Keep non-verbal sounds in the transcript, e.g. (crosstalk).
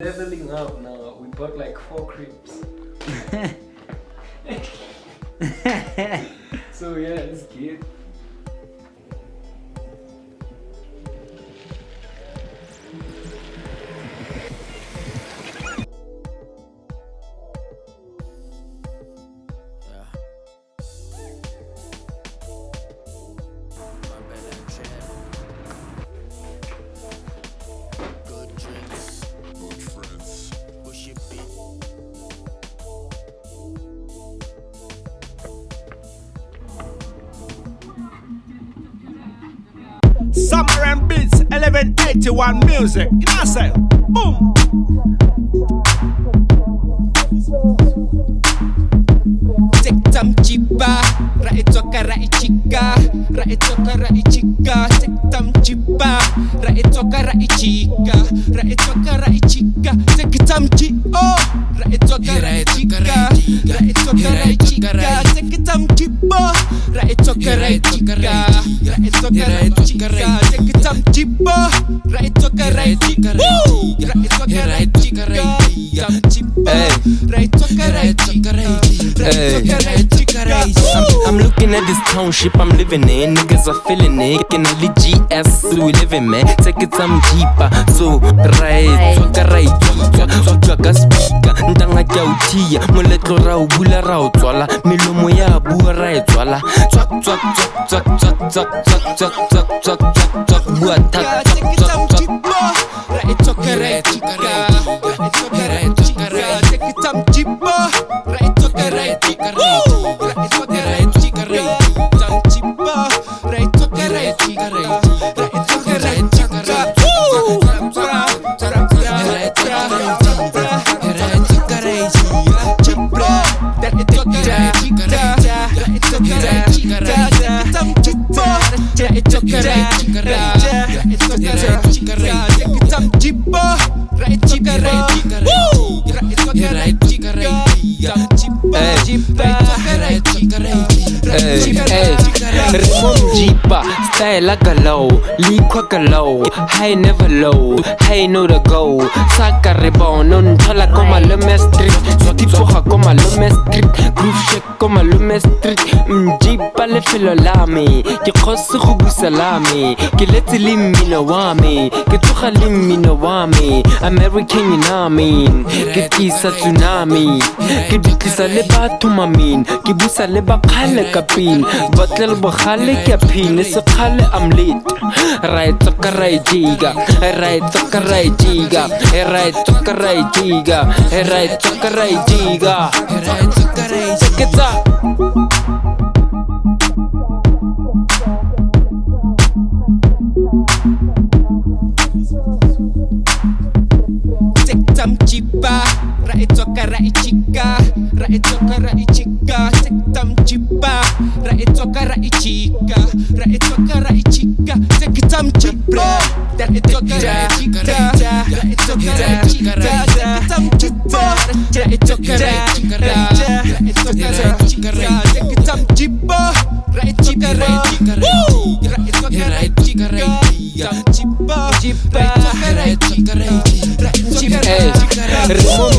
Leveling up now. We bought like four cribs. (laughs) (laughs) so yeah, it's good. Summer and Beats 1181 Music. In know cell, Boom! Tiktam chiba, rai toka rai chica, rai toka rai chica, tiktam chiba, rai toka rai chica, rai toka rai chica, tiktam chi oh, rai toka rai chica, rai toca rai chica Cheque tam kipo Rai toca rai chica Rai toca rai chica Cheque tam kipo Rai toca rai chica Rai toca rai chica Rai tam kipo Rai toca rai chica Rai toca rai chica I'm, looking at this township I'm living in. Niggas are feeling it. Can only GS so we living, man. Take it some cheaper. So, right. Toka right. Toka ka speaker. Ntanga ka utia. Moletlo ra bula ra u. Milomo ya bua ra e tswala. Tswak tswak tswak tswak tswak tswak tswak tswak tswak tswak tswak bua tak tswak tswak tswak. Ra e toka ra e chika. Ra e toka ra e chika. Ra e toka ra e chika. Ra e toka ra e chika. Hey, hey, hey. Ritmo mjipa, style galau, liqua galau, high never low, high no to go, saka rebound, non thala koma lume street, swati tsoga koma lume street, groove shake koma lume street, mjipa lefelo la me, ke kgose go busa la me, ke letse le mmino wa me, ke le American you know mean, ke tlisa tsunami, ke dutlisa le batho mamin, busa le bakgale ka pin, botlele bogale خالي كابين سقال أمليت راي تقراي جيجا راي تقراي جيجا راي تقراي جيجا راي تقراي جيجا راي تقراي جيجا Tam chiba, rai toka rai chika, rai toka rai chika. it toca rai chica, rai toca rai chica, take your time chita, that it toca rai chica, rai toca rai chica, take your time chita, rai toca rai chica, rai toca rai chica, take your time chipa, rai toca rai chica, rai toca rai chica, rai chipa, chipa, rai toca rai chica, rai toca rai chica, rai